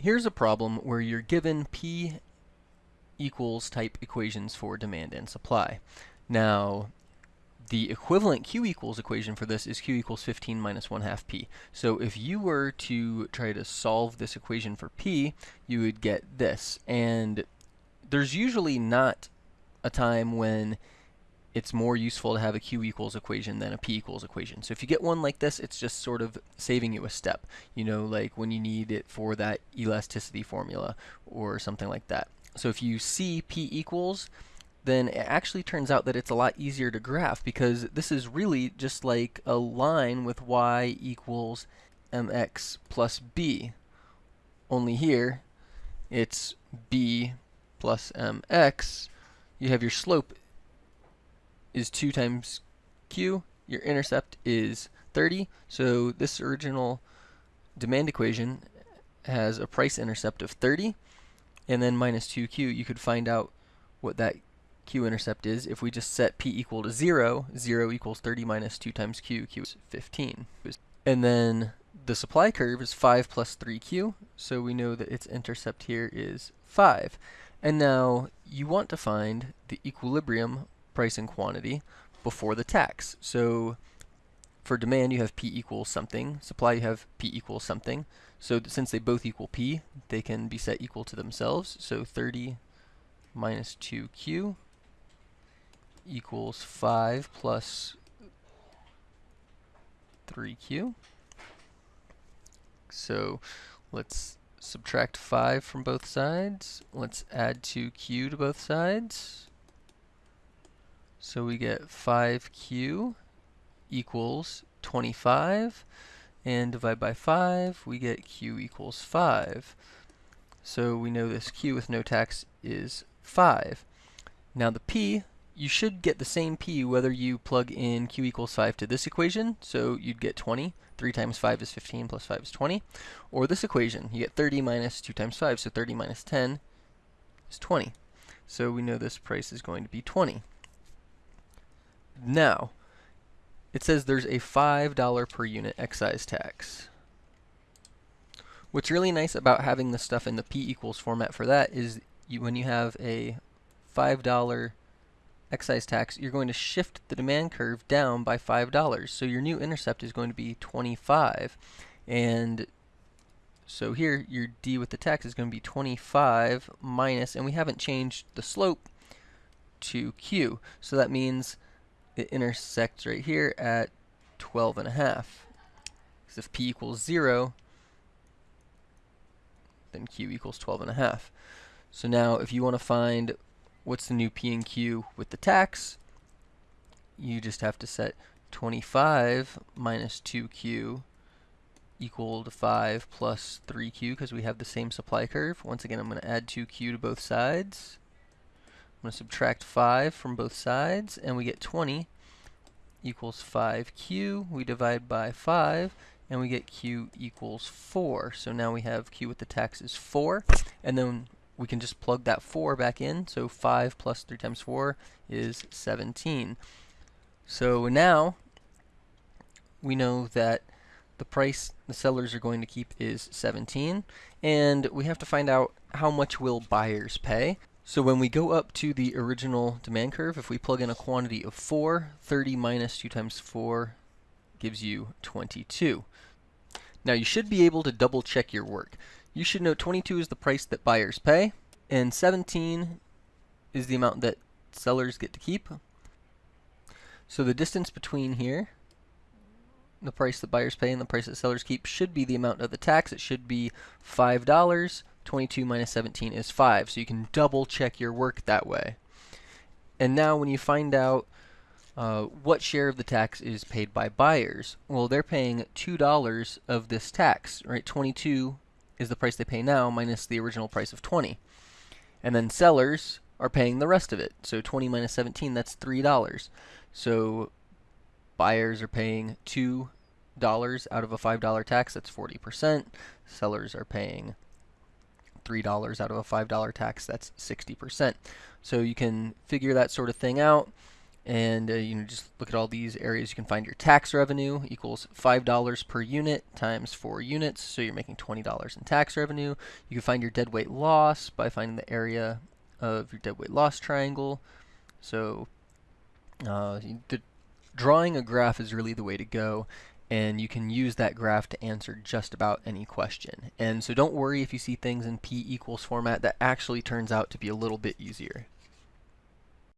here's a problem where you're given P equals type equations for demand and supply. Now, the equivalent Q equals equation for this is Q equals 15 minus 1 half P. So if you were to try to solve this equation for P, you would get this. And there's usually not a time when it's more useful to have a Q equals equation than a P equals equation. So if you get one like this, it's just sort of saving you a step. You know, like when you need it for that elasticity formula or something like that. So if you see P equals, then it actually turns out that it's a lot easier to graph because this is really just like a line with y equals mx plus b. Only here, it's b plus mx. You have your slope is 2 times q. Your intercept is 30. So this original demand equation has a price intercept of 30. And then minus 2q, you could find out what that q-intercept is if we just set p equal to 0. 0 equals 30 minus 2 times q. q is 15. And then the supply curve is 5 plus 3q. So we know that its intercept here is 5. And now you want to find the equilibrium price and quantity before the tax. So for demand, you have P equals something. Supply, you have P equals something. So since they both equal P, they can be set equal to themselves. So 30 minus 2Q equals 5 plus 3Q. So let's subtract 5 from both sides. Let's add 2Q to both sides. So we get 5q equals 25 and divide by 5 we get q equals 5. So we know this q with no tax is 5. Now the p, you should get the same p whether you plug in q equals 5 to this equation, so you'd get 20. 3 times 5 is 15 plus 5 is 20. Or this equation, you get 30 minus 2 times 5, so 30 minus 10 is 20. So we know this price is going to be 20. Now, it says there's a $5 per unit excise tax. What's really nice about having the stuff in the P equals format for that is you, when you have a $5 excise tax, you're going to shift the demand curve down by $5. So your new intercept is going to be 25. And so here, your D with the tax is going to be 25 minus, and we haven't changed the slope to Q. So that means it intersects right here at 12 and a half. Because if p equals 0, then q equals 12 and a half. So now if you want to find what's the new p and q with the tax, you just have to set 25 minus 2q equal to 5 plus 3q because we have the same supply curve. Once again, I'm going to add 2q to both sides. I'm going to subtract 5 from both sides, and we get 20 equals 5q. We divide by 5, and we get q equals 4. So now we have q with the tax is 4, and then we can just plug that 4 back in. So 5 plus 3 times 4 is 17. So now we know that the price the sellers are going to keep is 17, and we have to find out how much will buyers pay. So when we go up to the original demand curve, if we plug in a quantity of 4, 30 minus 2 times 4 gives you 22. Now you should be able to double check your work. You should know 22 is the price that buyers pay, and 17 is the amount that sellers get to keep. So the distance between here, the price that buyers pay and the price that sellers keep, should be the amount of the tax. It should be $5. 22 minus 17 is 5. So you can double check your work that way. And now when you find out uh, what share of the tax is paid by buyers, well, they're paying $2 of this tax, right? 22 is the price they pay now minus the original price of 20. And then sellers are paying the rest of it. So 20 minus 17, that's $3. So buyers are paying $2 out of a $5 tax, that's 40%. Sellers are paying $3 out of a $5 tax, that's 60%. So you can figure that sort of thing out and uh, you know just look at all these areas. You can find your tax revenue equals five dollars per unit times four units, so you're making twenty dollars in tax revenue. You can find your deadweight loss by finding the area of your deadweight loss triangle. So uh, the, drawing a graph is really the way to go and you can use that graph to answer just about any question. And so don't worry if you see things in P equals format, that actually turns out to be a little bit easier.